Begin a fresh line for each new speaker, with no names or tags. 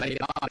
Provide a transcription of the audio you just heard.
No, no, no.